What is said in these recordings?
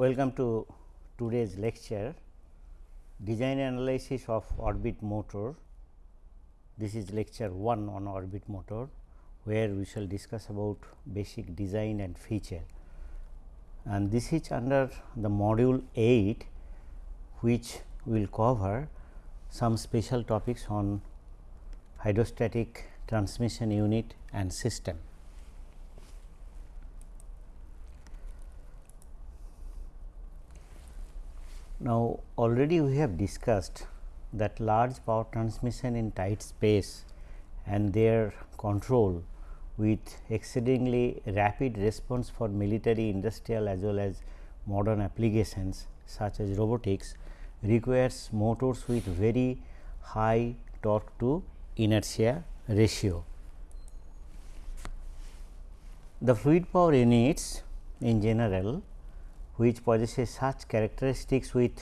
Welcome to today's lecture design analysis of orbit motor. This is lecture 1 on orbit motor where we shall discuss about basic design and feature and this is under the module 8 which will cover some special topics on hydrostatic transmission unit and system. Now, already we have discussed that large power transmission in tight space and their control with exceedingly rapid response for military, industrial as well as modern applications such as robotics requires motors with very high torque to inertia ratio. The fluid power units in general which possesses such characteristics with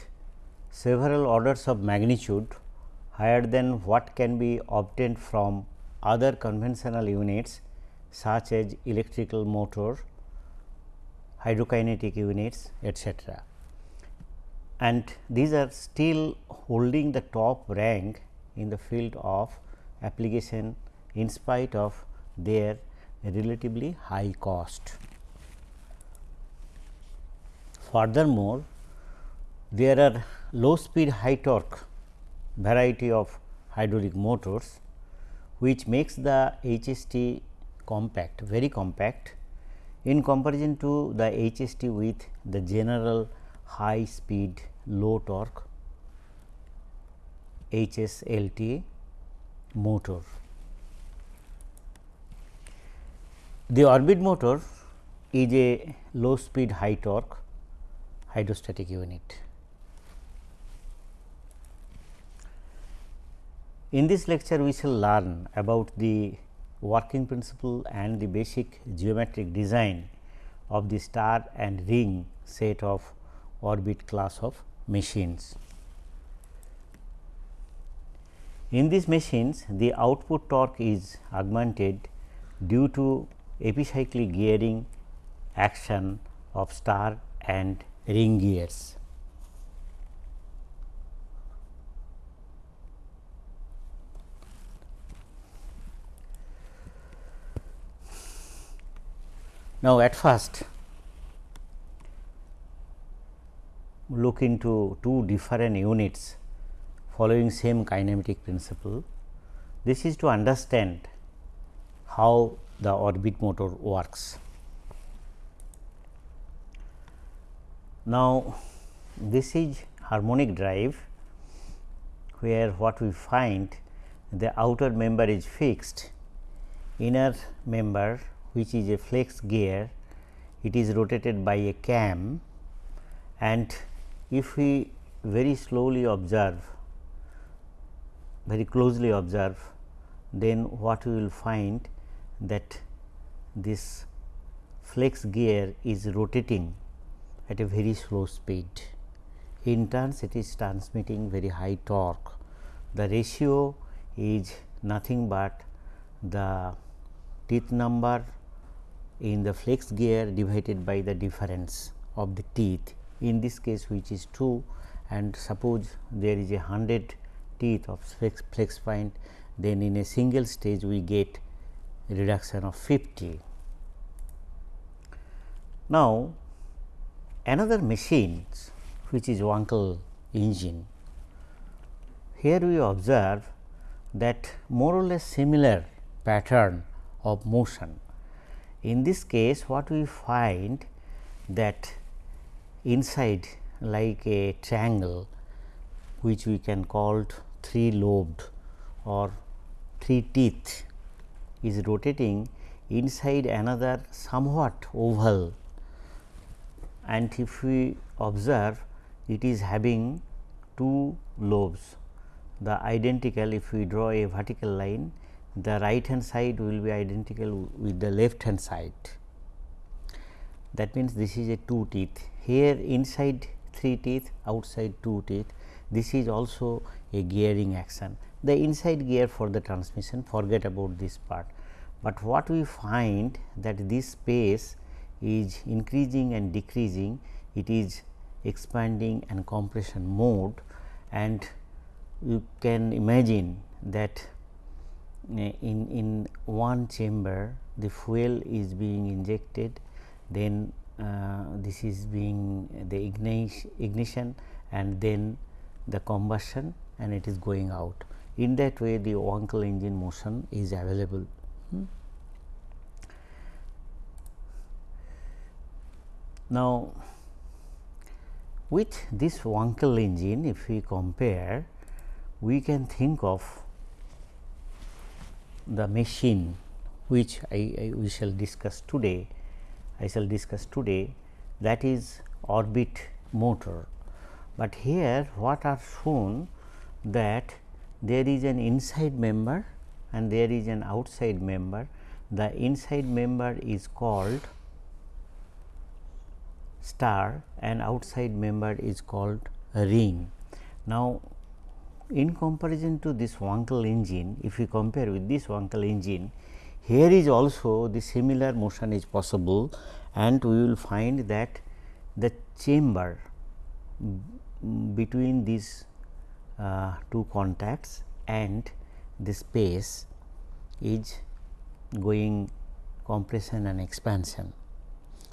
several orders of magnitude higher than what can be obtained from other conventional units such as electrical motor, hydrokinetic units etc. And these are still holding the top rank in the field of application in spite of their relatively high cost. Furthermore, there are low speed high torque variety of hydraulic motors which makes the HST compact very compact in comparison to the HST with the general high speed low torque HSLT motor. The orbit motor is a low speed high torque hydrostatic unit. In this lecture, we shall learn about the working principle and the basic geometric design of the star and ring set of orbit class of machines. In these machines, the output torque is augmented due to epicyclic gearing action of star and ring gears. Now, at first look into two different units following same kinematic principle. This is to understand how the orbit motor works. Now, this is harmonic drive where what we find the outer member is fixed, inner member which is a flex gear, it is rotated by a cam and if we very slowly observe, very closely observe, then what we will find that this flex gear is rotating at a very slow speed. In turns it is transmitting very high torque. The ratio is nothing but the teeth number in the flex gear divided by the difference of the teeth in this case which is 2 and suppose there is a 100 teeth of flex, flexspline then in a single stage we get reduction of 50. Now, another machine which is Wankel engine. Here we observe that more or less similar pattern of motion. In this case what we find that inside like a triangle which we can call three lobed or three teeth is rotating inside another somewhat oval and if we observe it is having two lobes. The identical if we draw a vertical line the right hand side will be identical with the left hand side. That means this is a two teeth. Here inside three teeth outside two teeth this is also a gearing action. The inside gear for the transmission forget about this part. But what we find that this space is increasing and decreasing it is expanding and compression mode and you can imagine that uh, in in one chamber the fuel is being injected then uh, this is being the ignition, ignition and then the combustion and it is going out. In that way the Wankel engine motion is available. Hmm. Now, with this Wankel engine if we compare we can think of the machine which I, I we shall discuss today I shall discuss today that is orbit motor. But here what are shown that there is an inside member and there is an outside member. The inside member is called star and outside member is called ring. Now, in comparison to this Wankel engine, if we compare with this Wankel engine, here is also the similar motion is possible and we will find that the chamber between these uh, two contacts and the space is going compression and expansion.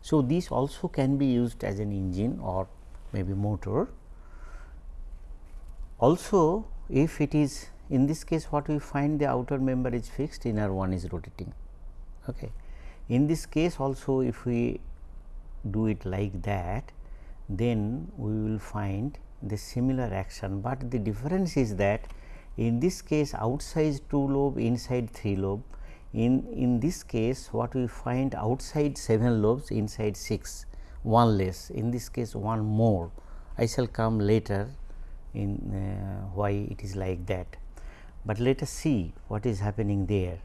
So, this also can be used as an engine or maybe motor. Also, if it is in this case what we find the outer member is fixed inner one is rotating. Okay. In this case also if we do it like that then we will find the similar action, but the difference is that in this case outside 2 lobe inside 3 lobe in in this case what we find outside 7 lobes inside 6 one less in this case one more I shall come later in uh, why it is like that but let us see what is happening there.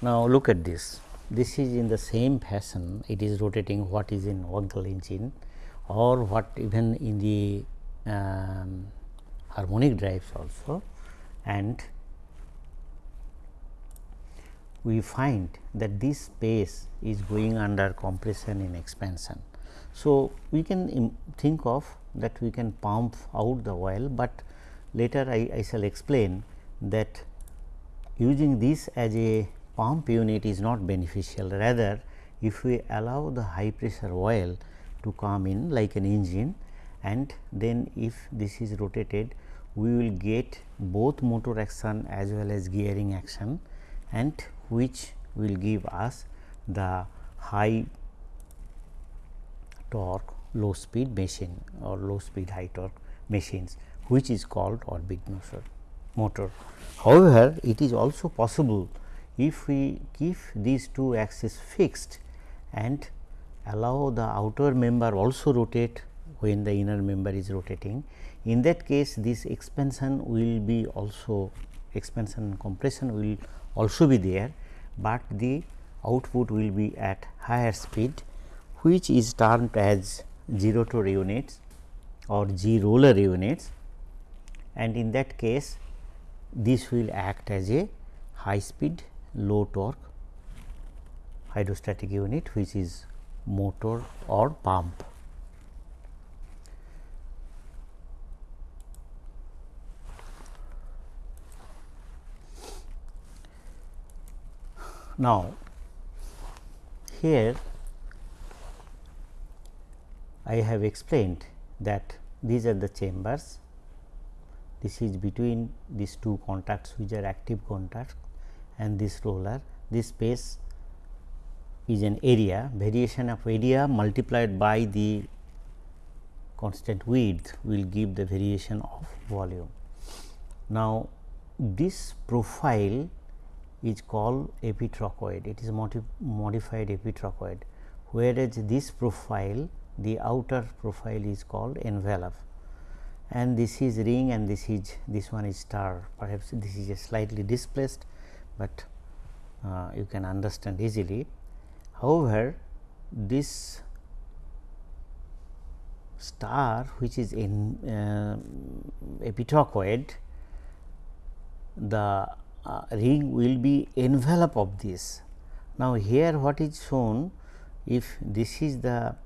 Now, look at this. This is in the same fashion it is rotating what is in Wankel engine or what even in the um, harmonic drives also and we find that this space is going under compression in expansion. So, we can think of that we can pump out the oil, but later I, I shall explain that using this as a pump unit is not beneficial rather if we allow the high pressure oil to come in like an engine and then if this is rotated we will get both motor action as well as gearing action and which will give us the high torque low speed machine or low speed high torque machines which is called orbit motor. motor. However, it is also possible if we keep these two axes fixed and allow the outer member also rotate when the inner member is rotating. In that case this expansion will be also expansion and compression will also be there, but the output will be at higher speed which is termed as gerotor units or Geroler units and in that case this will act as a high speed low torque hydrostatic unit which is motor or pump. Now, here I have explained that these are the chambers, this is between these two contacts which are active contacts and this roller, this space is an area, variation of area multiplied by the constant width will give the variation of volume. Now, this profile is called epitrochoid, it is modified epitrochoid, whereas this profile the outer profile is called envelope. And this is ring and this is this one is star. Perhaps this is slightly displaced, but uh, you can understand easily. However, this star which is in uh, epitrochoid the uh, ring will be envelope of this. Now, here what is shown if this is the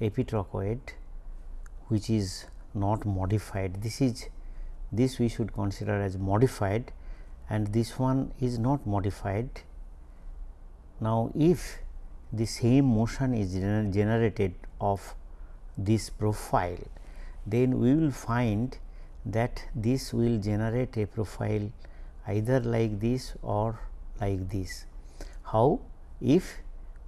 epitrochoid which is not modified this is this we should consider as modified and this one is not modified. Now, if the same motion is gener generated of this profile, then we will find that this will generate a profile either like this or like this. How? If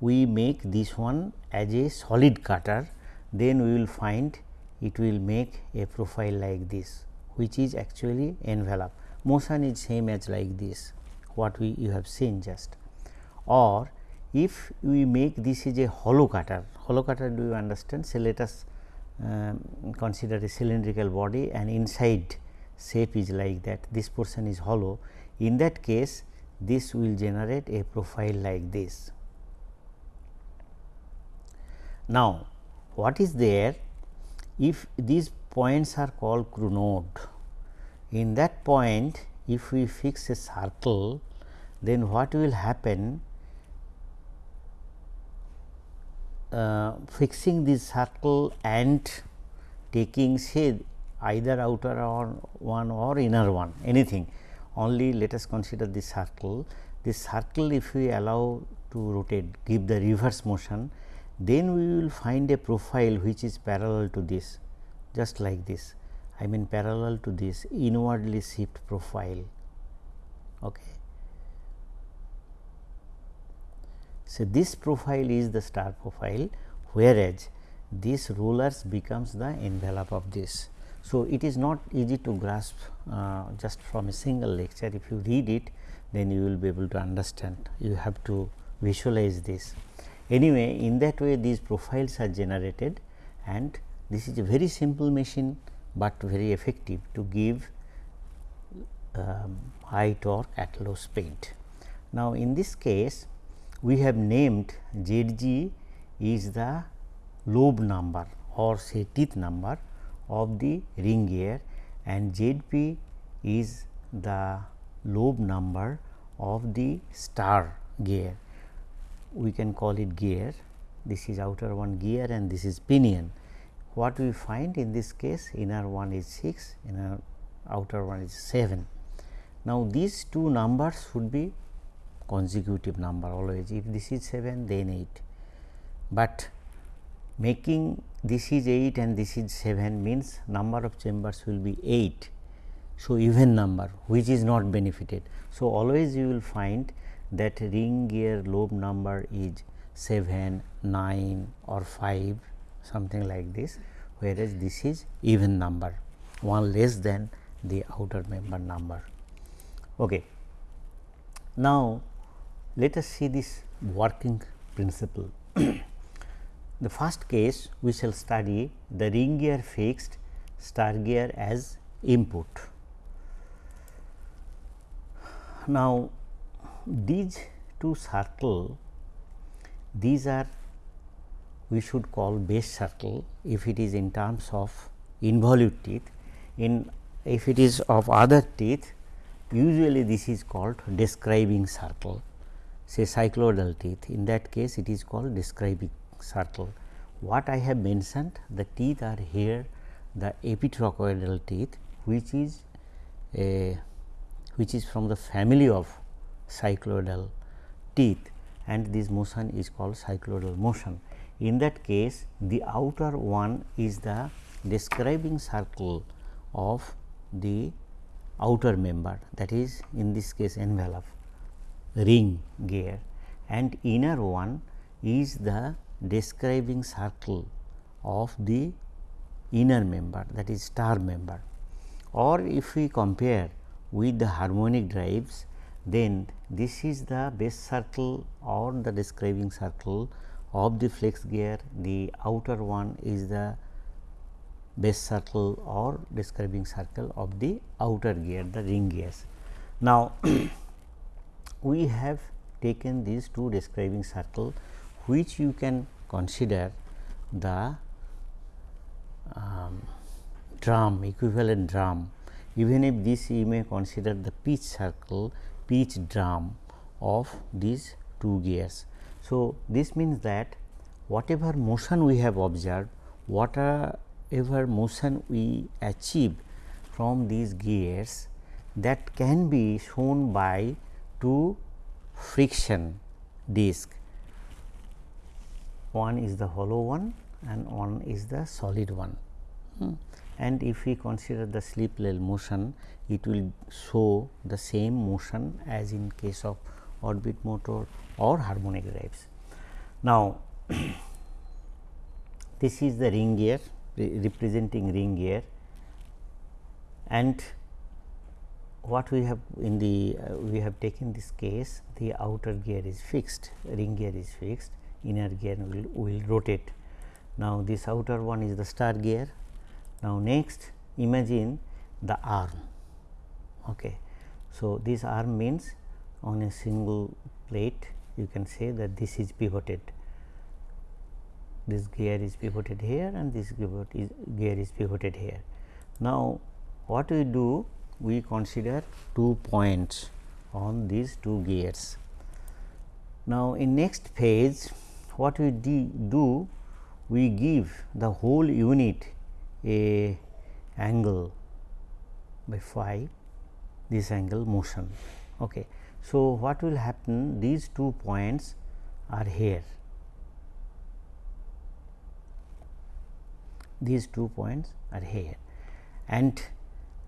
we make this one as a solid cutter, then we will find it will make a profile like this, which is actually envelope. Motion is same as like this, what we you have seen just. Or if we make this is a hollow cutter, hollow cutter do you understand? So, let us um, consider a cylindrical body and inside shape is like that this portion is hollow in that case this will generate a profile like this. Now, what is there if these points are called node in that point if we fix a circle then what will happen? Uh, fixing this circle and taking say either outer or one or inner one anything. Only let us consider this circle. This circle if we allow to rotate give the reverse motion then we will find a profile which is parallel to this just like this I mean parallel to this inwardly shift profile. Okay. So, this profile is the star profile whereas this rulers becomes the envelope of this. So, it is not easy to grasp uh, just from a single lecture. If you read it, then you will be able to understand. You have to visualize this. Anyway, in that way these profiles are generated and this is a very simple machine, but very effective to give um, high torque at low speed. Now, in this case we have named Z g is the lobe number or say teeth number of the ring gear and Z p is the lobe number of the star gear. We can call it gear, this is outer one gear and this is pinion. What we find in this case inner one is 6, inner outer one is 7. Now, these two numbers should be consecutive number always if this is 7 then 8, but making this is 8 and this is 7 means number of chambers will be 8. So, even number which is not benefited. So, always you will find that ring gear lobe number is 7, 9 or 5 something like this whereas this is even number one less than the outer member number. Okay. Now, let us see this working principle. The first case we shall study the ring gear fixed star gear as input. Now, these two circle these are we should call base circle if it is in terms of involute teeth in if it is of other teeth usually this is called describing circle say cycloidal teeth in that case it is called describing circle. What I have mentioned the teeth are here the epitrochoidal teeth which is a which is from the family of cycloidal teeth and this motion is called cycloidal motion. In that case the outer one is the describing circle of the outer member that is in this case envelope ring gear and inner one is the describing circle of the inner member that is star member. Or if we compare with the harmonic drives then this is the base circle or the describing circle of the flex gear the outer one is the base circle or describing circle of the outer gear the ring gears. Now, we have taken these two describing circle which you can consider the um, drum equivalent drum even if this you may consider the pitch circle pitch drum of these two gears. So, this means that whatever motion we have observed whatever motion we achieve from these gears that can be shown by two friction disc one is the hollow one and one is the solid one. Hmm. And if we consider the slip level motion, it will show the same motion as in case of orbit motor or harmonic drives. Now, this is the ring gear re representing ring gear and what we have in the uh, we have taken this case the outer gear is fixed ring gear is fixed inner gear will, will rotate. Now, this outer one is the star gear. Now, next imagine the arm. Okay. So, this arm means on a single plate you can say that this is pivoted. This gear is pivoted here and this is, gear is pivoted here. Now, what we do? We consider two points on these two gears. Now, in next phase what we do we give the whole unit a angle by phi this angle motion. Okay. So, what will happen? These two points are here. These two points are here. And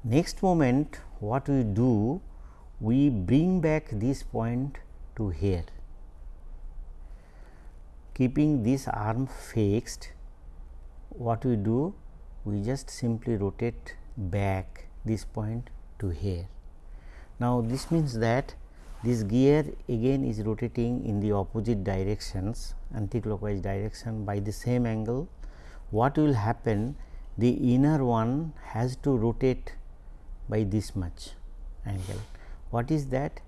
next moment what we do we bring back this point to here. Keeping this arm fixed what we do? We just simply rotate back this point to here. Now, this means that this gear again is rotating in the opposite directions anticlockwise direction by the same angle. What will happen the inner one has to rotate by this much angle. What is that?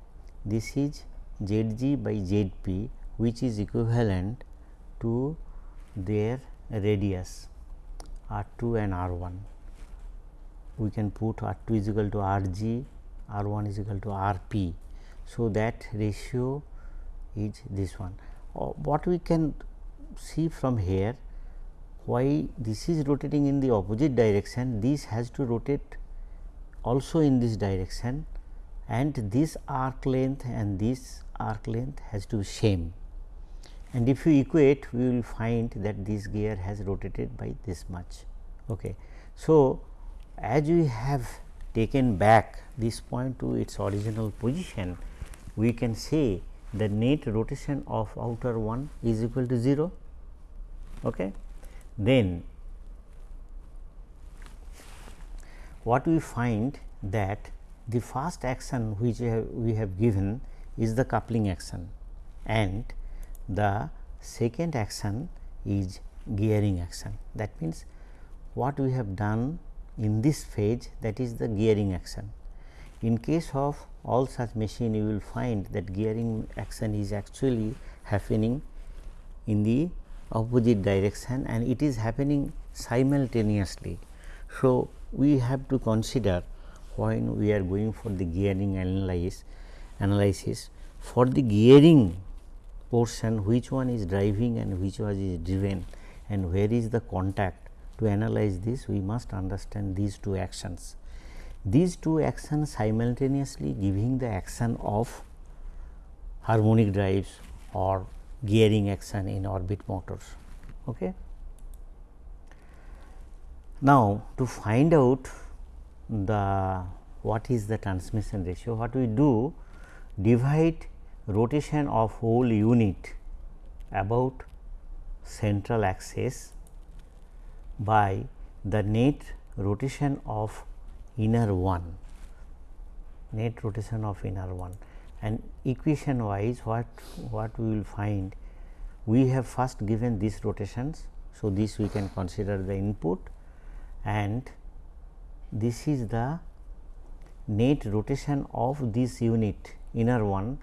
This is z g by z p which is equivalent to their radius R 2 and R 1. We can put R 2 is equal to R g, R 1 is equal to R p. So, that ratio is this one. Uh, what we can see from here why this is rotating in the opposite direction this has to rotate also in this direction and this arc length and this arc length has to be same and if you equate we will find that this gear has rotated by this much. Okay. So, as we have taken back this point to its original position, we can say the net rotation of outer one is equal to 0. Okay. Then what we find that the first action which we have, given is the coupling action and the second action is gearing action. That means, what we have done in this phase that is the gearing action. In case of all such machine you will find that gearing action is actually happening in the opposite direction and it is happening simultaneously. So, we have to consider when we are going for the gearing analysis, analysis for the gearing portion which one is driving and which one is driven and where is the contact to analyze this we must understand these two actions. These two actions simultaneously giving the action of harmonic drives or gearing action in orbit motors. Okay. Now, to find out the what is the transmission ratio, what we do divide rotation of whole unit about central axis by the net rotation of inner one net rotation of inner one and equation wise what what we will find we have first given these rotations. So, this we can consider the input and this is the net rotation of this unit inner one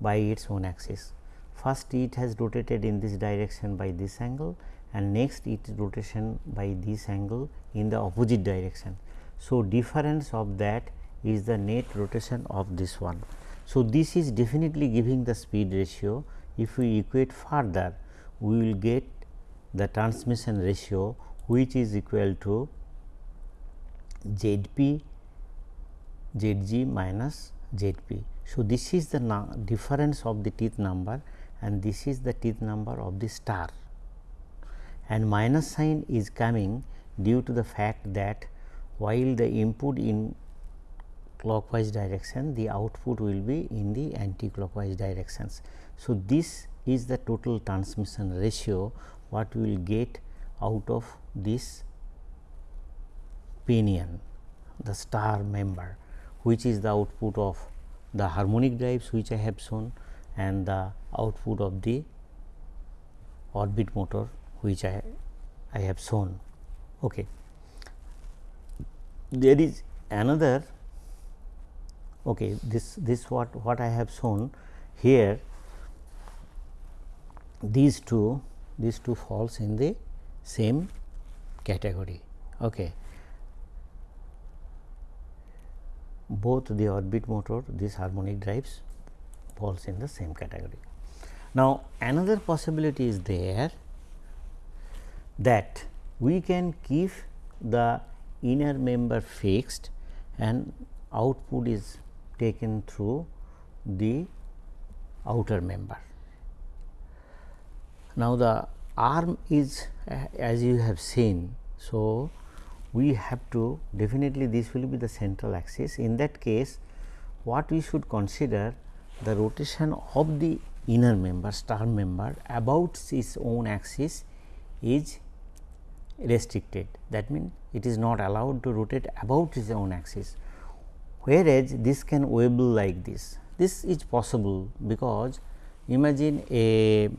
by its own axis. First it has rotated in this direction by this angle and next it rotation by this angle in the opposite direction. So, difference of that is the net rotation of this one. So, this is definitely giving the speed ratio if we equate further we will get the transmission ratio which is equal to Z p Z g minus Z p. So, this is the difference of the teeth number and this is the teeth number of the star and minus sign is coming due to the fact that while the input in clockwise direction the output will be in the anti-clockwise directions. So, this is the total transmission ratio what we will get out of this pinion the star member which is the output of the harmonic drives which I have shown and the output of the orbit motor which I, I have shown. Okay. There is another okay, this this what what I have shown here these two these two falls in the same category. Okay. Both the orbit motor these harmonic drives falls in the same category. Now, another possibility is there that we can keep the inner member fixed and output is taken through the outer member. Now, the arm is as you have seen. So, we have to definitely this will be the central axis. In that case, what we should consider the rotation of the inner member star member about its own axis is restricted that means it is not allowed to rotate about its own axis whereas this can wobble like this this is possible because imagine a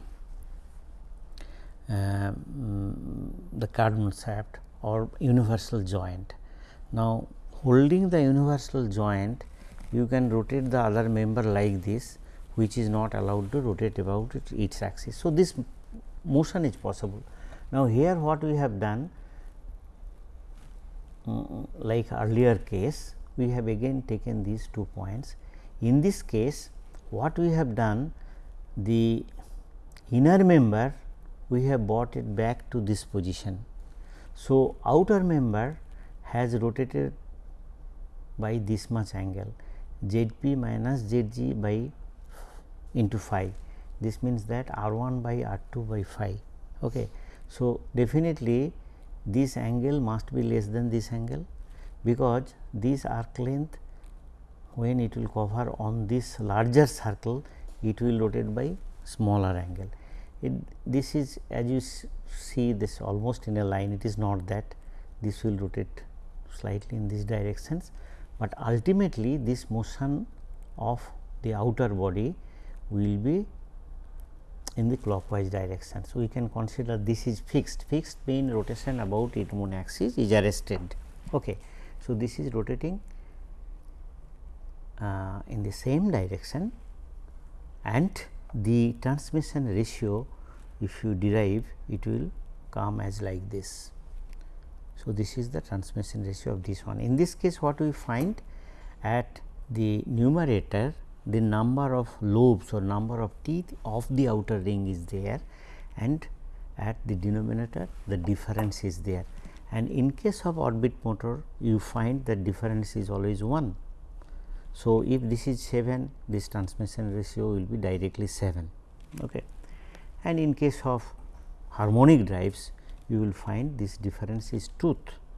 uh, the cardan shaft or universal joint now holding the universal joint you can rotate the other member like this which is not allowed to rotate about its axis. So, this motion is possible. Now, here what we have done um, like earlier case we have again taken these two points. In this case what we have done the inner member we have brought it back to this position. So, outer member has rotated by this much angle z p minus z g by into phi this means that r 1 by r 2 by phi. Okay. So, definitely this angle must be less than this angle because this arc length when it will cover on this larger circle it will rotate by smaller angle. It, this is as you see this almost in a line it is not that this will rotate slightly in these directions, but ultimately this motion of the outer body will be in the clockwise direction. So, we can consider this is fixed, fixed mean rotation about its own axis is arrested. Okay. So, this is rotating uh, in the same direction and the transmission ratio if you derive it will come as like this. So, this is the transmission ratio of this one. In this case what we find at the numerator the number of lobes or number of teeth of the outer ring is there and at the denominator the difference is there and in case of orbit motor you find that difference is always 1. So, if this is 7 this transmission ratio will be directly 7 okay. and in case of harmonic drives you will find this difference is tooth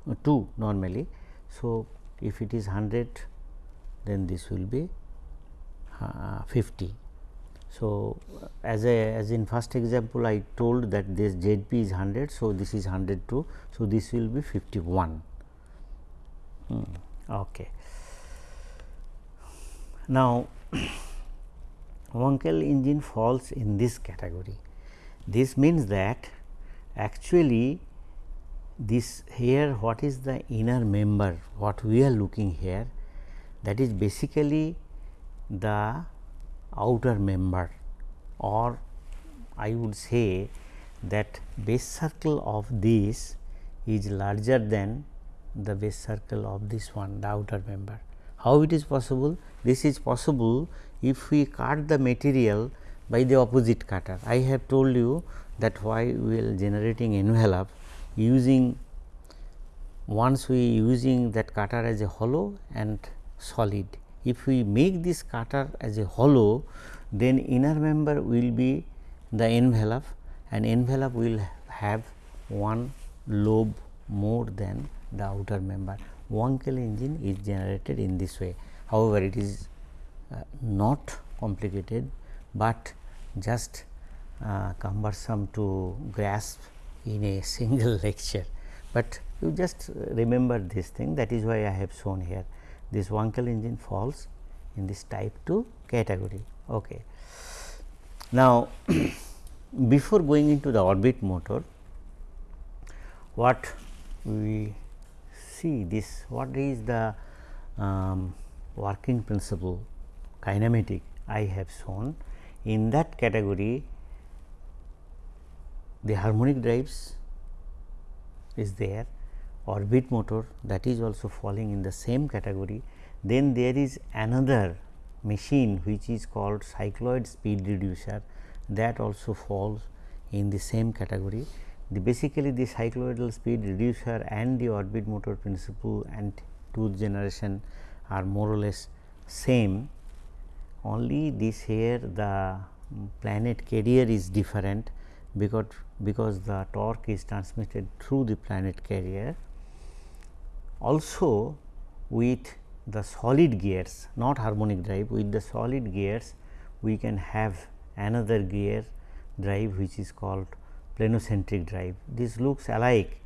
uh, 2 normally. So, if it is 100 then this will be 50. So, as a as in first example I told that this ZP is 100. So, this is 102. So, this will be 51. Hmm. Okay. Now, Wankel engine falls in this category. This means that actually this here what is the inner member what we are looking here that is basically the outer member or I would say that base circle of this is larger than the base circle of this one the outer member. How it is possible? This is possible if we cut the material by the opposite cutter. I have told you that why we are generating envelope using once we using that cutter as a hollow and solid. If we make this cutter as a hollow then inner member will be the envelope and envelope will have one lobe more than the outer member. Wankel engine is generated in this way. However, it is uh, not complicated, but just uh, cumbersome to grasp in a single lecture, but you just remember this thing that is why I have shown here this Wankel engine falls in this type 2 category. Okay. Now, before going into the orbit motor, what we see this what is the um, working principle kinematic I have shown in that category the harmonic drives is there orbit motor that is also falling in the same category then there is another machine which is called cycloid speed reducer that also falls in the same category. The basically the cycloidal speed reducer and the orbit motor principle and tooth generation are more or less same only this here the planet carrier is different because because the torque is transmitted through the planet carrier also with the solid gears not harmonic drive with the solid gears we can have another gear drive which is called planocentric drive. This looks alike.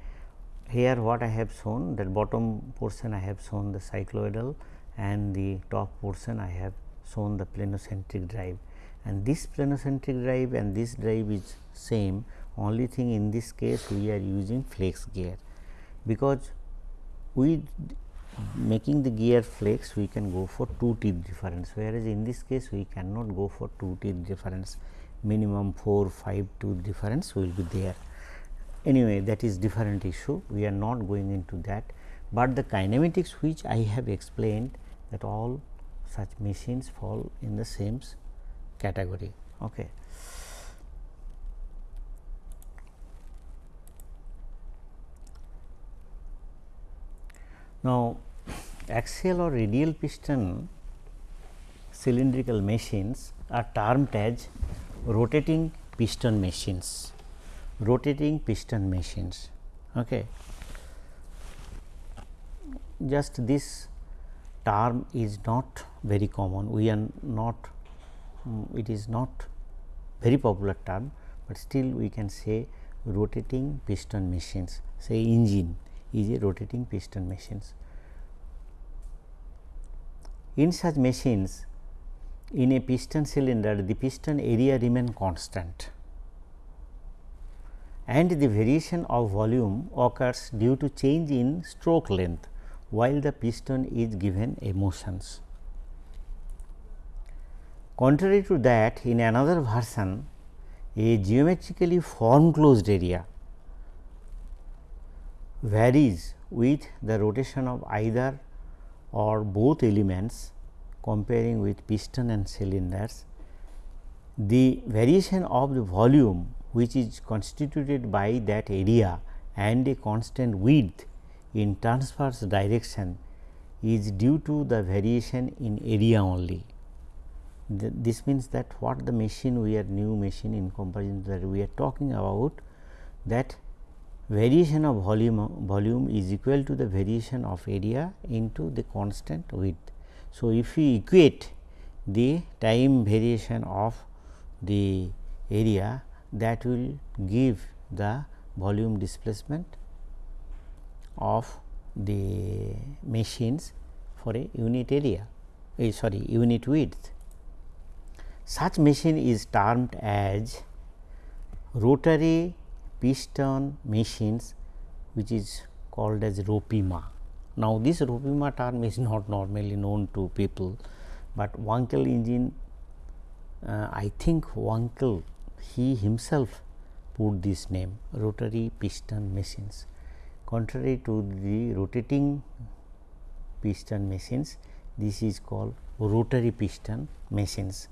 Here what I have shown that bottom portion I have shown the cycloidal and the top portion I have shown the planocentric drive. And this planocentric drive and this drive is same. Only thing in this case we are using flex gear. Because we making the gear flex we can go for two teeth difference. Whereas in this case we cannot go for two teeth difference. Minimum 4 5 tooth difference will be there. Anyway that is different issue. We are not going into that. But the kinematics which i have explained that all such machines fall in the same category. Okay Now, axial or radial piston cylindrical machines are termed as rotating piston machines, rotating piston machines. Okay. Just this term is not very common, we are not, um, it is not very popular term, but still we can say rotating piston machines, say engine is a rotating piston machines. In such machines, in a piston cylinder, the piston area remain constant and the variation of volume occurs due to change in stroke length while the piston is given a motions. Contrary to that, in another version, a geometrically form closed area varies with the rotation of either or both elements comparing with piston and cylinders. The variation of the volume which is constituted by that area and a constant width in transverse direction is due to the variation in area only. The, this means that what the machine we are new machine in comparison that we are talking about that variation of volume volume is equal to the variation of area into the constant width. So, if we equate the time variation of the area that will give the volume displacement of the machines for a unit area uh, sorry unit width. Such machine is termed as rotary piston machines which is called as Ropima. Now, this Ropima term is not normally known to people, but Wankel engine uh, I think Wankel he himself put this name rotary piston machines. Contrary to the rotating piston machines, this is called rotary piston machines.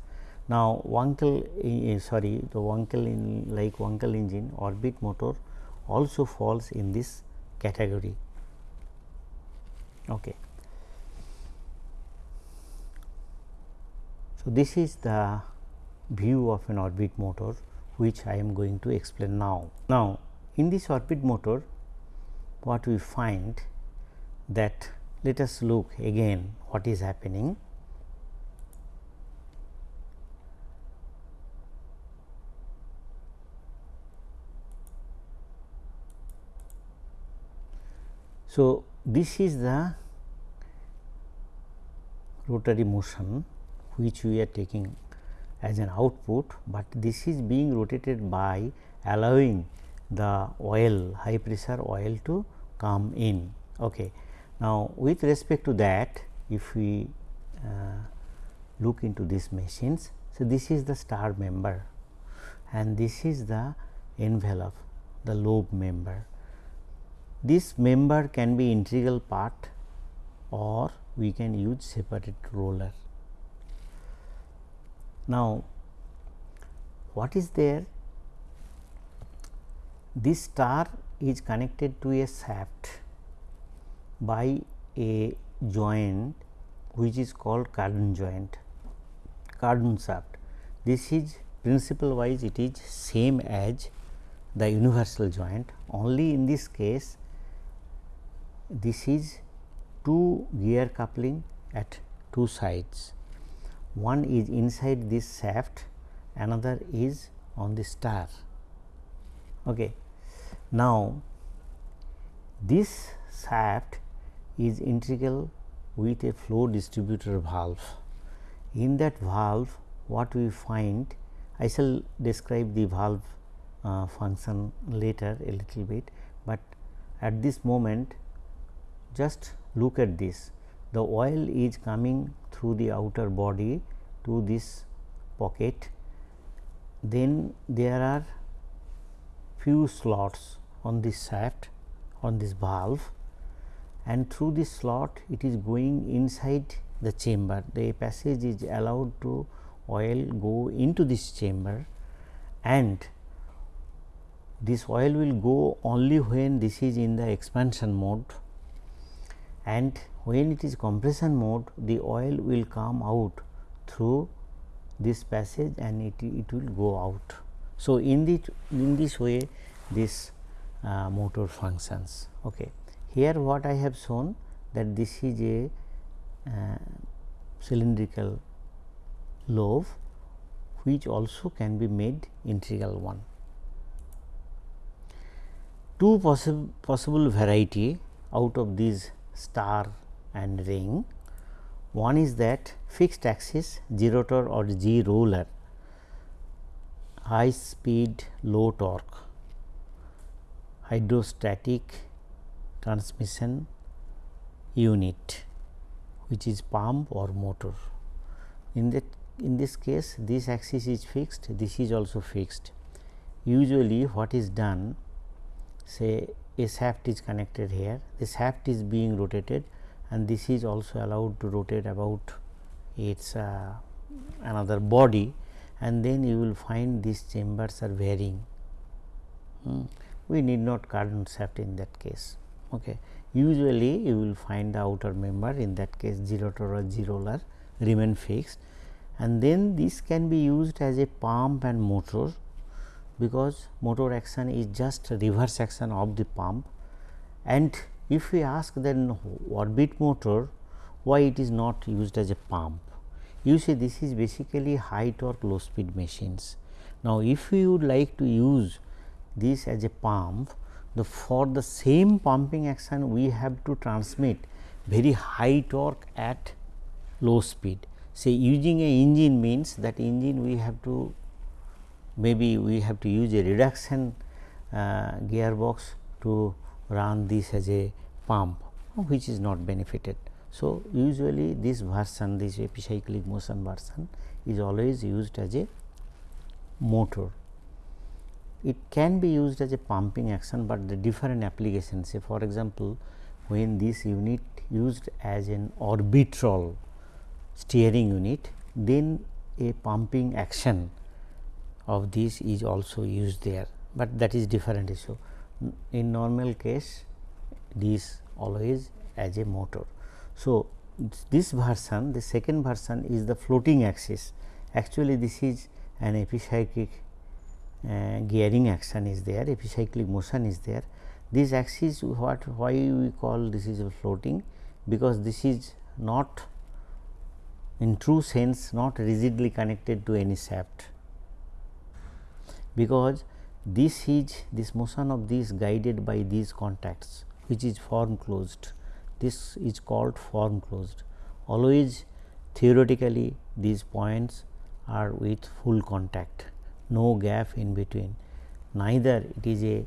Now, Wankel uh, sorry the Wankel in like Wankel engine orbit motor also falls in this category. Okay. So, this is the view of an orbit motor which I am going to explain now. Now, in this orbit motor what we find that let us look again what is happening. So, this is the rotary motion which we are taking as an output, but this is being rotated by allowing the oil high pressure oil to come in. Okay. Now, with respect to that if we uh, look into these machines. So, this is the star member and this is the envelope the lobe member. This member can be integral part or we can use separate roller. Now, what is there? This star is connected to a shaft by a joint which is called Cardan joint, Cardan shaft. This is principle wise it is same as the universal joint only in this case this is two gear coupling at two sides. One is inside this shaft, another is on the star. Okay. Now, this shaft is integral with a flow distributor valve. In that valve what we find I shall describe the valve uh, function later a little bit, but at this moment just look at this. The oil is coming through the outer body to this pocket. Then there are few slots on this shaft on this valve and through this slot it is going inside the chamber. The passage is allowed to oil go into this chamber and this oil will go only when this is in the expansion mode and when it is compression mode the oil will come out through this passage and it, it will go out. So, in the in this way this uh, motor functions. Okay. Here what I have shown that this is a uh, cylindrical lobe which also can be made integral one. Two possible possible variety out of these star and ring. One is that fixed axis gerotor or Geroler, high speed low torque, hydrostatic transmission unit which is pump or motor. In that in this case this axis is fixed, this is also fixed. Usually what is done say a shaft is connected here, the shaft is being rotated and this is also allowed to rotate about its uh, another body and then you will find these chambers are varying. Hmm. We need not Cardan shaft in that case. Okay. Usually you will find the outer member in that case 0 or 0 roller remain fixed and then this can be used as a pump and motor because motor action is just reverse action of the pump. And if we ask then orbit motor why it is not used as a pump? You see this is basically high torque low speed machines. Now if we would like to use this as a pump the for the same pumping action we have to transmit very high torque at low speed. Say using a engine means that engine we have to maybe we have to use a reduction uh, gearbox to run this as a pump which is not benefited. So, usually this version this epicyclic motion version is always used as a motor. it can be used as a pumping action, but the different applications say for example, when this unit used as an orbital steering unit then a pumping action of this is also used there, but that is different issue. In normal case this always as a motor. So, this version the second version is the floating axis actually this is an epicyclic uh, gearing action is there epicyclic motion is there this axis what why we call this is a floating because this is not in true sense not rigidly connected to any shaft because this is this motion of this guided by these contacts which is form closed. This is called form closed. Always theoretically these points are with full contact no gap in between. Neither it is a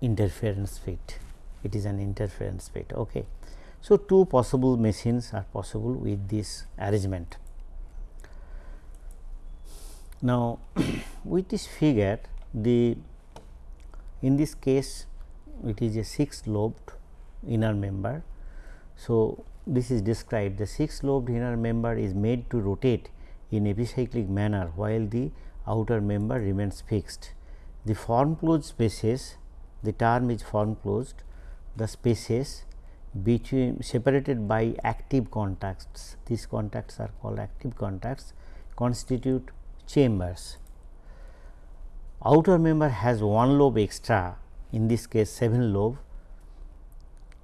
interference fit it is an interference fit okay. So two possible machines are possible with this arrangement now with this figure the in this case it is a six lobed inner member. So this is described. The six lobed inner member is made to rotate in epicyclic manner while the outer member remains fixed. The form closed spaces, the term is form closed, the spaces between separated by active contacts, these contacts are called active contacts constitute chambers. Outer member has one lobe extra in this case 7 lobe.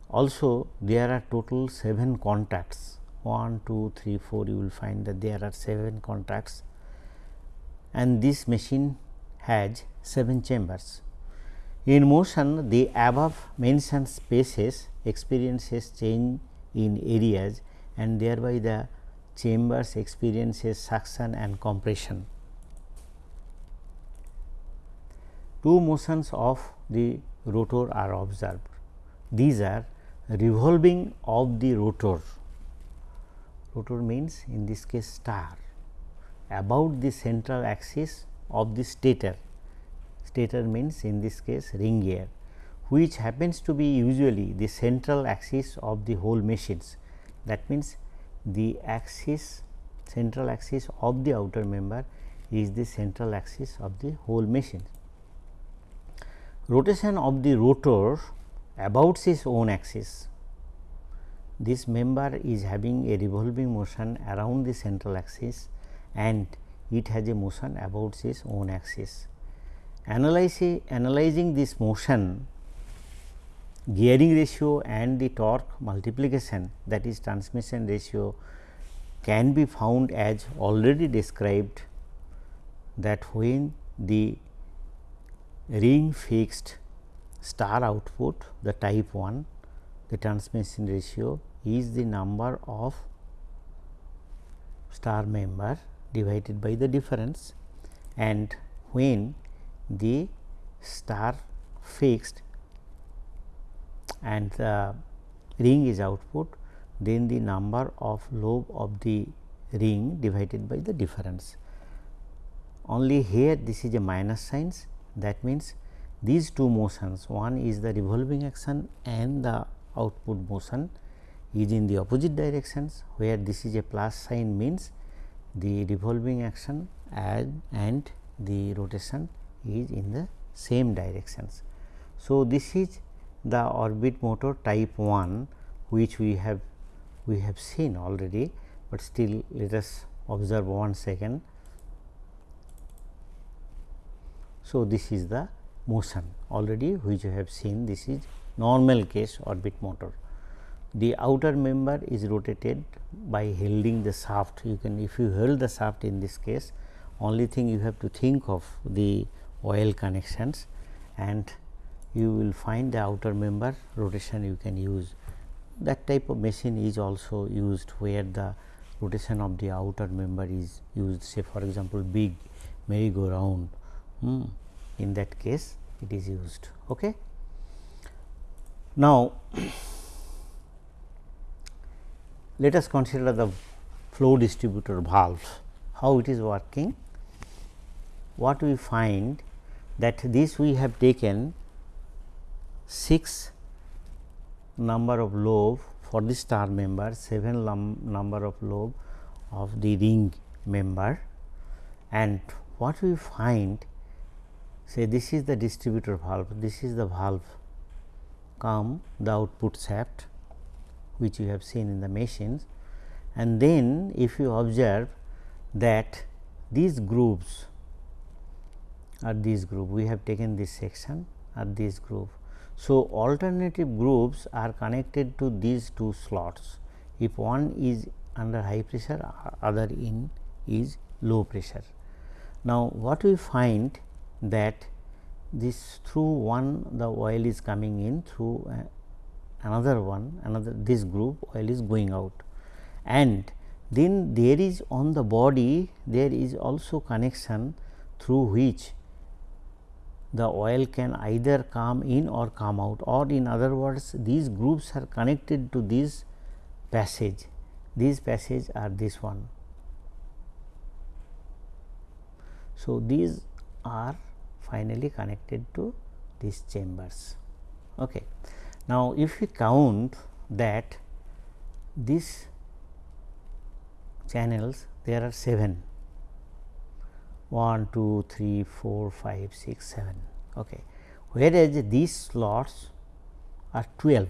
Also there are total 7 contacts 1, 2, 3, 4 you will find that there are 7 contacts and this machine has 7 chambers. In motion the above mentioned spaces experiences change in areas and thereby the chambers experiences suction and compression. Two motions of the rotor are observed. These are revolving of the rotor, rotor means in this case star about the central axis of the stator, stator means in this case ring gear which happens to be usually the central axis of the whole machines. That means, the axis central axis of the outer member is the central axis of the whole machine. Rotation of the rotor about its own axis. This member is having a revolving motion around the central axis and it has a motion about its own axis. Analyzing, analyzing this motion gearing ratio and the torque multiplication that is transmission ratio can be found as already described that when the ring fixed star output the type 1 the transmission ratio is the number of star member divided by the difference and when the star fixed and the ring is output then the number of lobe of the ring divided by the difference. Only here this is a minus signs that means these two motions one is the revolving action and the output motion is in the opposite directions where this is a plus sign means the revolving action and, and the rotation is in the same directions. So, this is the orbit motor type 1 which we have we have seen already, but still let us observe one second. So, this is the motion. Already which you have seen this is normal case orbit motor. The outer member is rotated by holding the shaft. You can if you hold the shaft in this case only thing you have to think of the oil connections and you will find the outer member rotation you can use. That type of machine is also used where the rotation of the outer member is used. Say for example big merry hmm. in that case it is used okay now let us consider the flow distributor valve, how it is working. What we find that this we have taken 6 number of lobe for the star member, 7 number of lobe of the ring member and what we find say this is the distributor valve, this is the valve come the output shaft which you have seen in the machines and then if you observe that these grooves are these groove we have taken this section are these groove. So, alternative grooves are connected to these two slots if one is under high pressure other in is low pressure. Now, what we find that this through one the oil is coming in through uh, another one another this group oil is going out. And then there is on the body there is also connection through which the oil can either come in or come out. Or in other words these groups are connected to this passage. These passage are this one. So, these are finally connected to these chambers. Okay. Now, if we count that these channels there are 7 1 2 3 4 5 6 7 okay. Whereas these slots are 12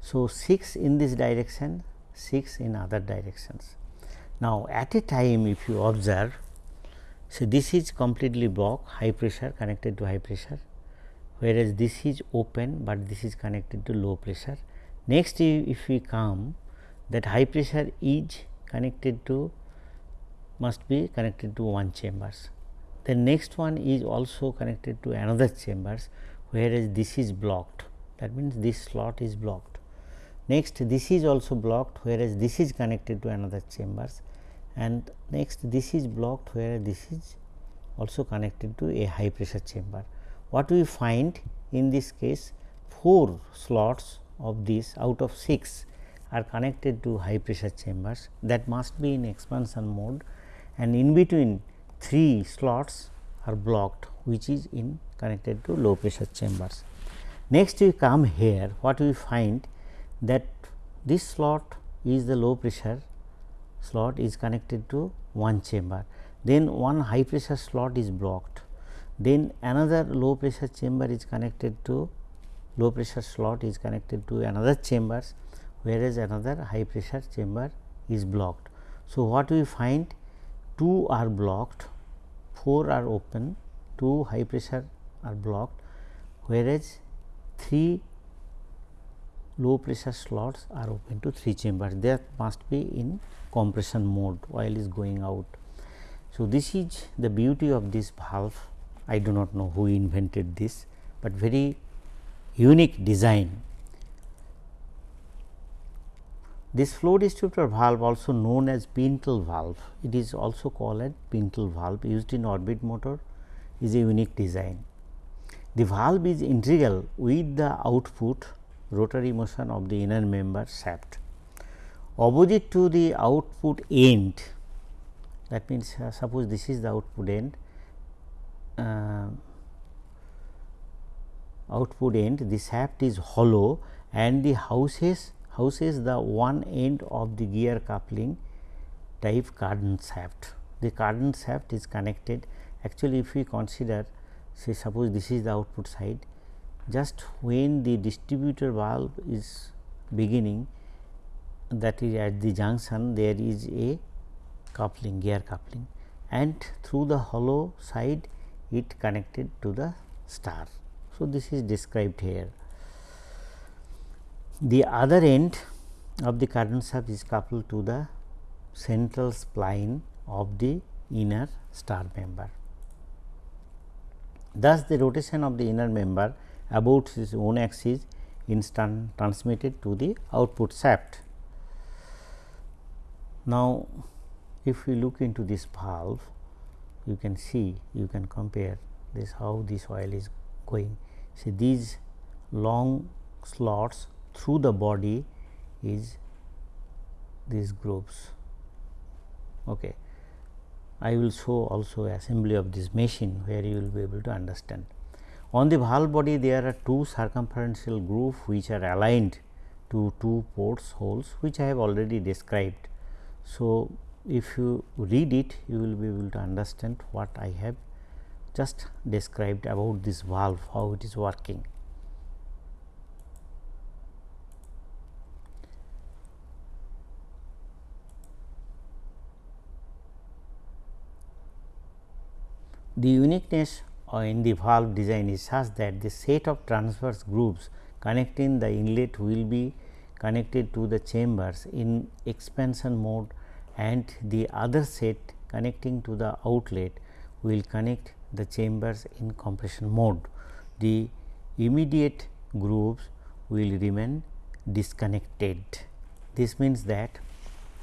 so 6 in this direction 6 in other directions. Now at a time if you observe so this is completely blocked high pressure connected to high pressure whereas this is open but this is connected to low pressure next if we come that high pressure is connected to must be connected to one chambers. The next one is also connected to another chambers whereas this is blocked that means this slot is blocked. Next this is also blocked whereas this is connected to another chambers and next this is blocked where this is also connected to a high pressure chamber. What we find in this case 4 slots of this out of 6 are connected to high pressure chambers that must be in expansion mode and in between 3 slots are blocked which is in connected to low pressure chambers. Next we come here what we find that this slot is the low pressure slot is connected to one chamber. Then one high pressure slot is blocked. Then another low pressure chamber is connected to low pressure slot is connected to another chambers whereas another high pressure chamber is blocked. So, what we find? 2 are blocked, 4 are open, 2 high pressure are blocked, whereas 3 low pressure slots are open to 3 chambers that must be in compression mode oil is going out. So, this is the beauty of this valve I do not know who invented this, but very unique design This flow distributor valve also known as Pintle valve, it is also called as Pintle valve used in orbit motor is a unique design. The valve is integral with the output rotary motion of the inner member shaft. Opposite to the output end that means, uh, suppose this is the output end uh, output end the shaft is hollow and the houses houses the one end of the gear coupling type cardan shaft. The cardan shaft is connected actually if we consider say suppose this is the output side just when the distributor valve is beginning that is at the junction there is a coupling gear coupling and through the hollow side it connected to the star. So, this is described here. The other end of the cardan shaft is coupled to the central spline of the inner star member. Thus, the rotation of the inner member about its own axis is transmitted to the output shaft. Now, if we look into this valve, you can see, you can compare this how this oil is going. See these long slots through the body is these grooves. Okay. I will show also assembly of this machine where you will be able to understand. On the valve body there are two circumferential groove which are aligned to two ports holes which I have already described. So, if you read it you will be able to understand what I have just described about this valve how it is working. The uniqueness in the valve design is such that the set of transverse grooves connecting the inlet will be connected to the chambers in expansion mode and the other set connecting to the outlet will connect the chambers in compression mode. The immediate grooves will remain disconnected. This means that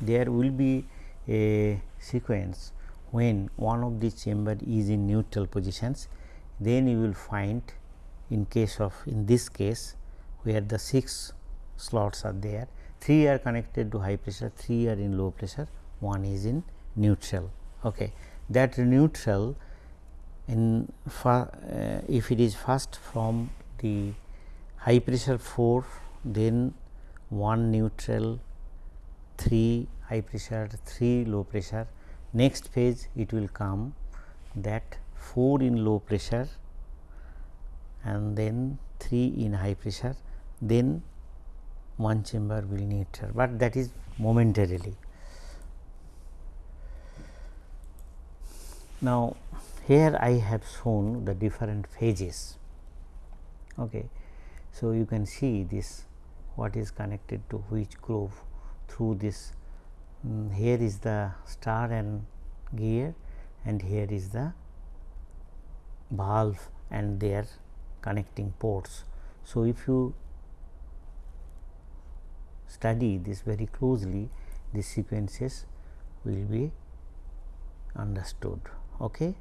there will be a sequence when one of the chamber is in neutral positions then you will find in case of in this case where the 6 slots are there 3 are connected to high pressure 3 are in low pressure one is in neutral. Okay. That neutral in uh, if it is first from the high pressure 4 then 1 neutral 3 high pressure 3 low pressure next phase it will come that 4 in low pressure and then 3 in high pressure then one chamber will neutral, but that is momentarily. Now, here I have shown the different phases. Okay. So, you can see this what is connected to which groove through this um, here is the star and gear and here is the valve and their connecting ports. So, if you study this very closely the sequences will be understood. Okay.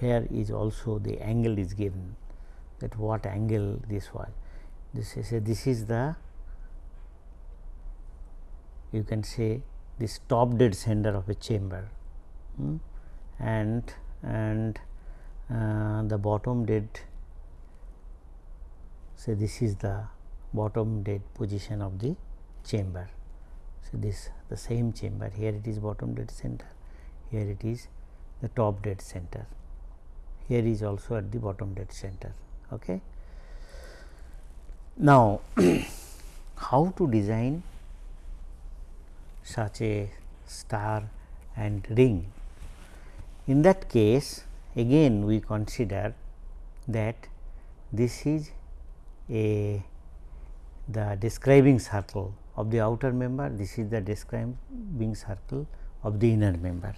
Here is also the angle is given that what angle this was. This is a, this is the you can say this top dead center of a chamber hmm, and and uh, the bottom dead say this is the bottom dead position of the chamber. So, this the same chamber here it is bottom dead center here it is the top dead center here is also at the bottom dead center. Okay. Now, how to design such a star and ring. In that case again we consider that this is a the describing circle of the outer member, this is the describing circle of the inner member.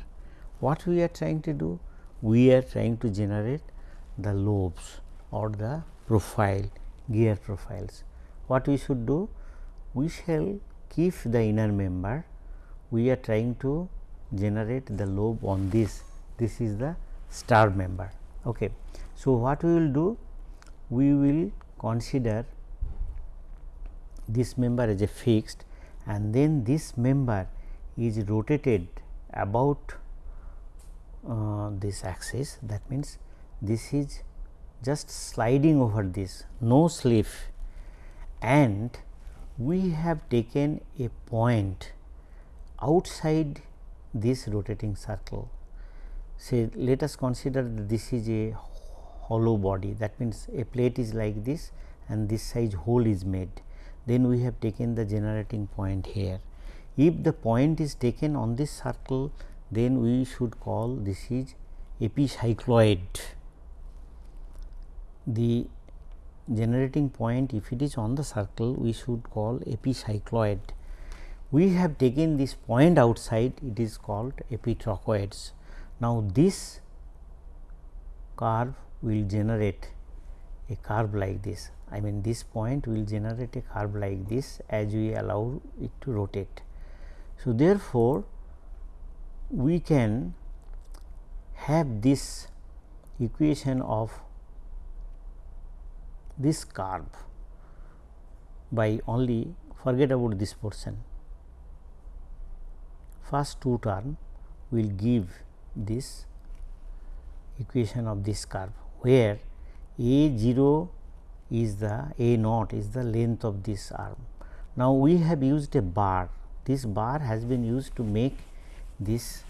What we are trying to do? We are trying to generate the lobes or the profile gear profiles. What we should do? We shall keep the inner member we are trying to generate the lobe on this this is the star member okay so what we will do we will consider this member as a fixed and then this member is rotated about uh, this axis that means this is just sliding over this no slip and we have taken a point outside this rotating circle. Say let us consider this is a hollow body that means a plate is like this and this size hole is made. Then we have taken the generating point here. If the point is taken on this circle then we should call this is epicycloid. The generating point if it is on the circle we should call epicycloid we have taken this point outside it is called epitrochoids. Now, this curve will generate a curve like this I mean this point will generate a curve like this as we allow it to rotate. So, therefore, we can have this equation of this curve by only forget about this portion. First two term will give this equation of this curve, where a 0 is the a naught is the length of this arm. Now, we have used a bar, this bar has been used to make this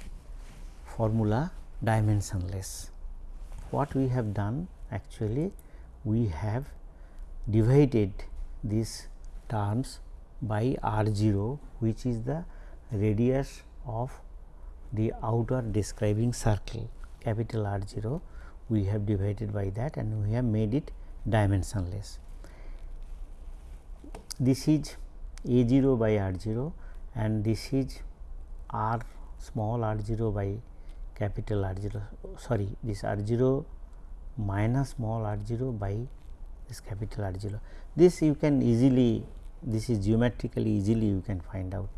formula dimensionless. What we have done actually we have divided these terms by r 0 which is the radius of the outer describing circle capital R 0 we have divided by that and we have made it dimensionless. This is A 0 by R 0 and this is R small r 0 by capital R 0 sorry this R 0 minus small r 0 by this capital R 0. This you can easily this is geometrically easily you can find out.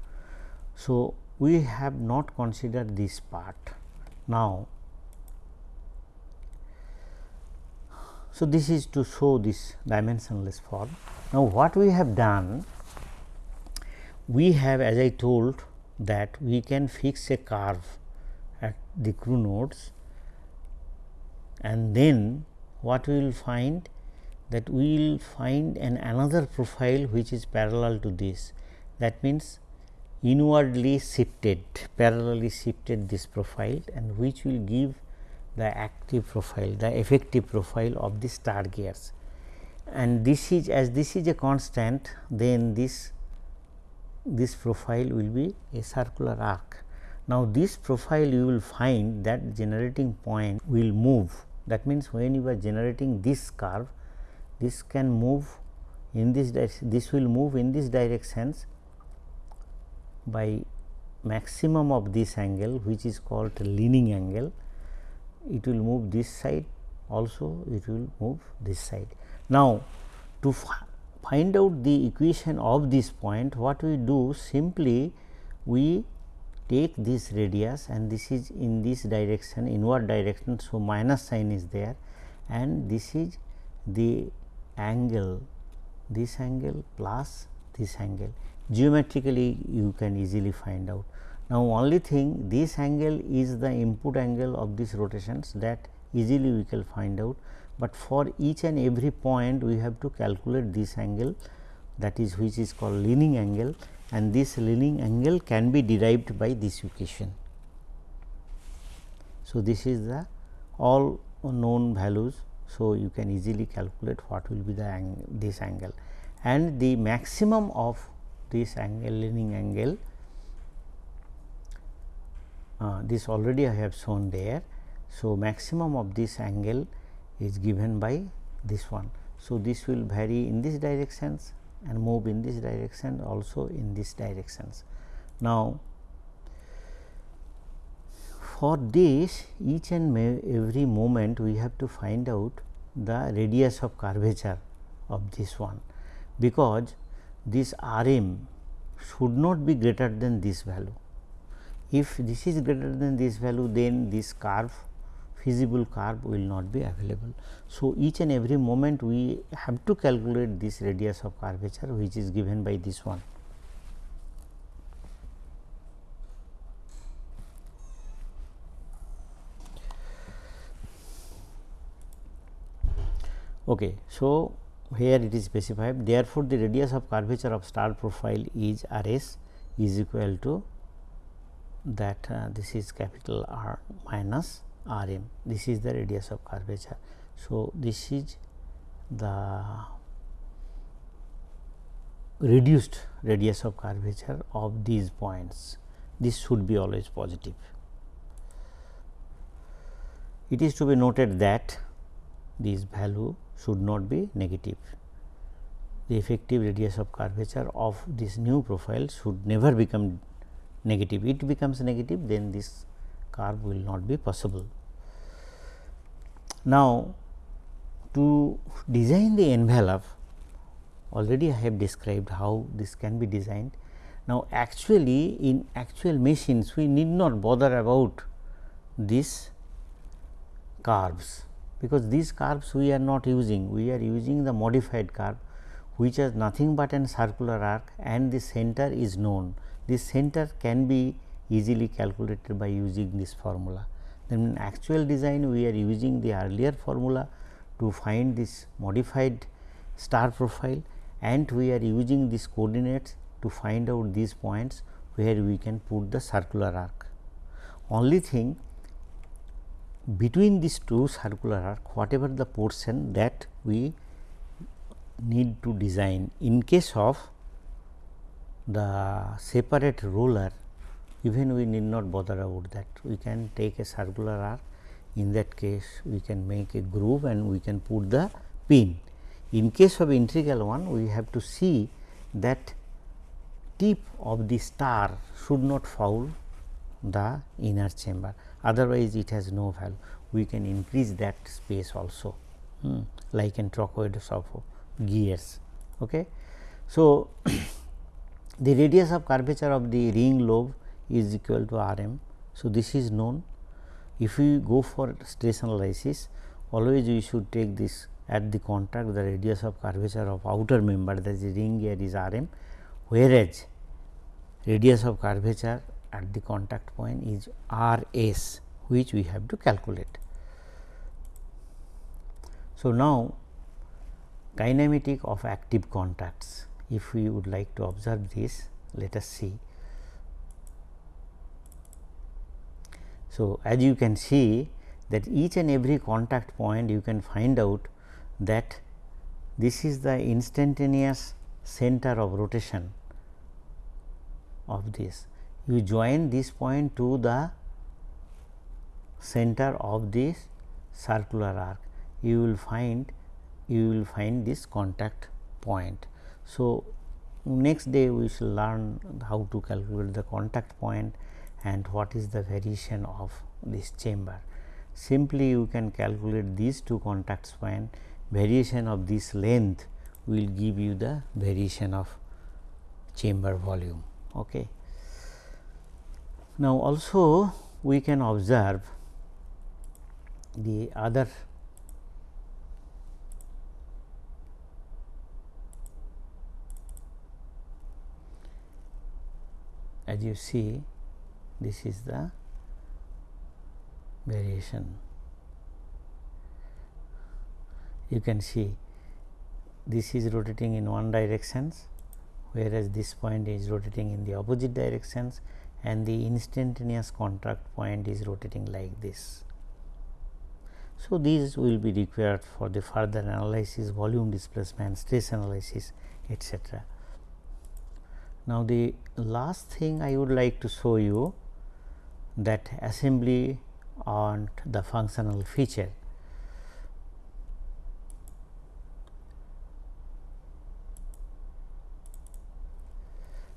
So, we have not considered this part. Now, so this is to show this dimensionless form. Now, what we have done we have as I told that we can fix a curve at the crew nodes and then what we will find that we will find an another profile which is parallel to this that means inwardly shifted parallelly shifted this profile and which will give the active profile the effective profile of the star gears and this is as this is a constant then this this profile will be a circular arc. Now, this profile you will find that generating point will move that means, when you are generating this curve this can move in this direction this will move in this directions by maximum of this angle which is called leaning angle it will move this side also it will move this side. Now, to find out the equation of this point what we do simply we take this radius and this is in this direction inward direction. So, minus sign is there and this is the angle this angle plus this angle geometrically you can easily find out. Now, only thing this angle is the input angle of these rotations that easily we can find out but for each and every point we have to calculate this angle that is which is called leaning angle and this leaning angle can be derived by this equation. So, this is the all known values. So, you can easily calculate what will be the ang this angle and the maximum of this angle leaning angle uh, this already I have shown there. So, maximum of this angle is given by this one. So, this will vary in this directions and move in this direction also in this directions. Now, for this each and every moment we have to find out the radius of curvature of this one, because this R m should not be greater than this value. If this is greater than this value then this curve feasible curve will not be available. So, each and every moment we have to calculate this radius of curvature which is given by this one. Okay. So, here it is specified therefore, the radius of curvature of star profile is R s is equal to that uh, this is capital R minus r m this is the radius of curvature. So, this is the reduced radius of curvature of these points this should be always positive. It is to be noted that this value should not be negative. The effective radius of curvature of this new profile should never become negative. It becomes negative then this curve will not be possible. Now, to design the envelope already I have described how this can be designed. Now, actually in actual machines we need not bother about these curves because these curves we are not using we are using the modified curve which has nothing but an circular arc and the center is known. This center can be easily calculated by using this formula. Then in actual design we are using the earlier formula to find this modified star profile and we are using these coordinates to find out these points where we can put the circular arc. Only thing between these two circular arc whatever the portion that we need to design in case of the separate roller even we need not bother about that we can take a circular arc in that case we can make a groove and we can put the pin. In case of integral one we have to see that tip of the star should not foul the inner chamber otherwise it has no value we can increase that space also hmm, like in trochoids of gears. Okay. So, the radius of curvature of the ring lobe is equal to R m. So, this is known if we go for stress analysis always we should take this at the contact the radius of curvature of outer member that is ring gear is R m whereas radius of curvature at the contact point is R s which we have to calculate. So, now kinematic of active contacts if we would like to observe this let us see. So, as you can see that each and every contact point you can find out that this is the instantaneous center of rotation of this. You join this point to the center of this circular arc, you will find you will find this contact point. So, next day we shall learn how to calculate the contact point and what is the variation of this chamber. Simply you can calculate these two contacts point variation of this length will give you the variation of chamber volume. Okay. Now, also we can observe the other as you see this is the variation. You can see this is rotating in one directions whereas this point is rotating in the opposite directions and the instantaneous contact point is rotating like this. So, these will be required for the further analysis, volume displacement, stress analysis etc. Now, the last thing I would like to show you that assembly on the functional feature.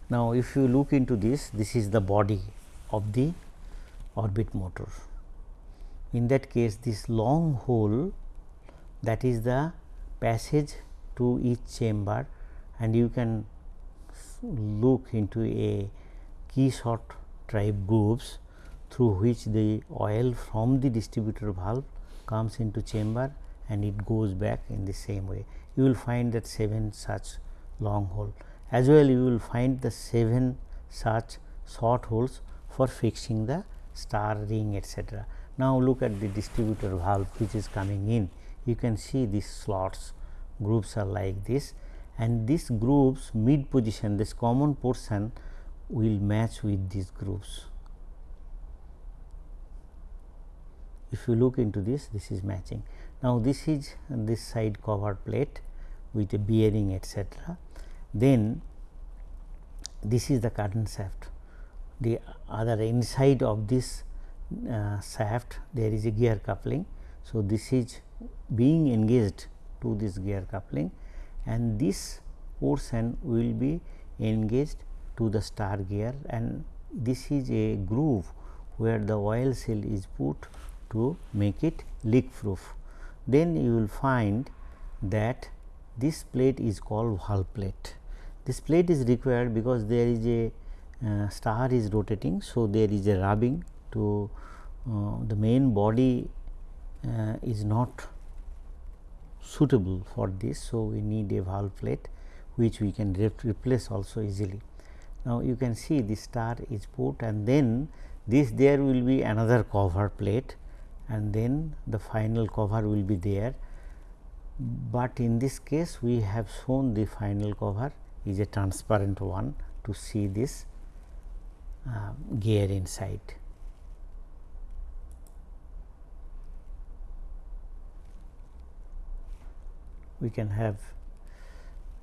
Now, if you look into this, this is the body of the orbit motor. In that case, this long hole that is the passage to each chamber and you can look into a key shot type grooves through which the oil from the distributor valve comes into chamber and it goes back in the same way. You will find that 7 such long hole as well you will find the 7 such short holes for fixing the star ring etc. Now, look at the distributor valve which is coming in you can see these slots groups are like this and these groups mid position this common portion will match with these grooves. If you look into this, this is matching. Now, this is this side cover plate with a bearing etc. Then this is the cardan shaft. The other inside of this uh, shaft there is a gear coupling. So, this is being engaged to this gear coupling and this portion will be engaged to the star gear and this is a groove where the oil seal is put to make it leak proof. Then you will find that this plate is called valve plate. This plate is required because there is a uh, star is rotating. So, there is a rubbing to uh, the main body uh, is not suitable for this. So, we need a valve plate which we can re replace also easily. Now, you can see the star is put and then this there will be another cover plate and then the final cover will be there, but in this case we have shown the final cover is a transparent one to see this uh, gear inside. We can have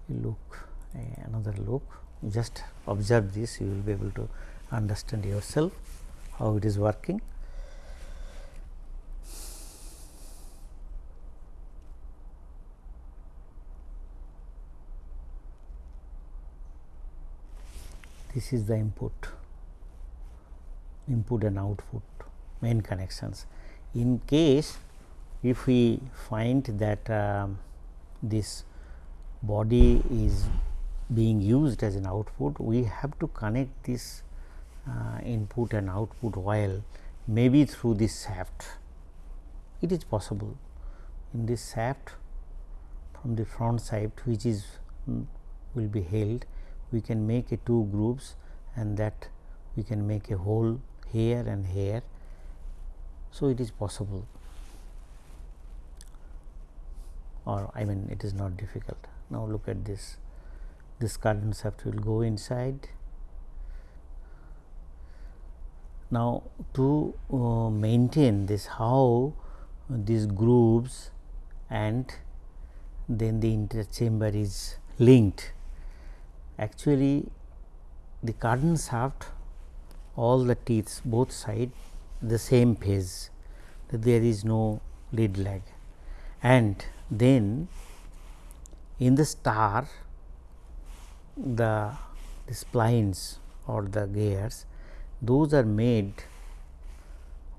a look uh, another look just observe this you will be able to understand yourself how it is working. This is the input, input and output main connections. In case if we find that um, this body is being used as an output, we have to connect this uh, input and output while maybe through this shaft. It is possible in this shaft from the front side which is mm, will be held we can make a two groups and that we can make a hole here and here. So, it is possible or I mean it is not difficult. Now, look at this this shaft will go inside. Now, to uh, maintain this how these grooves and then the inter chamber is linked actually the cardan shaft all the teeth both side the same phase there is no lead lag. And then in the star the, the splines or the gears those are made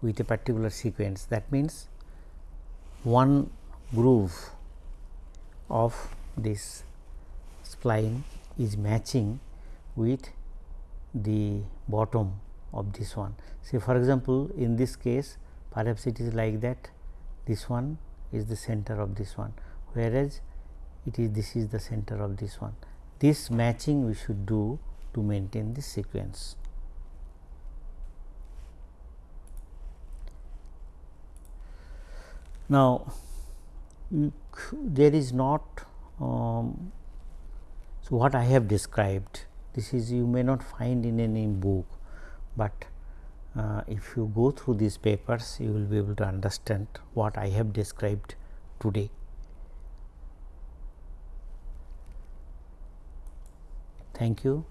with a particular sequence. That means one groove of this spline is matching with the bottom of this one. Say for example, in this case perhaps it is like that this one is the center of this one whereas it is this is the center of this one. This matching we should do to maintain this sequence. Now, there is not um, so, what I have described this is you may not find in any book, but uh, if you go through these papers you will be able to understand what I have described today. Thank you.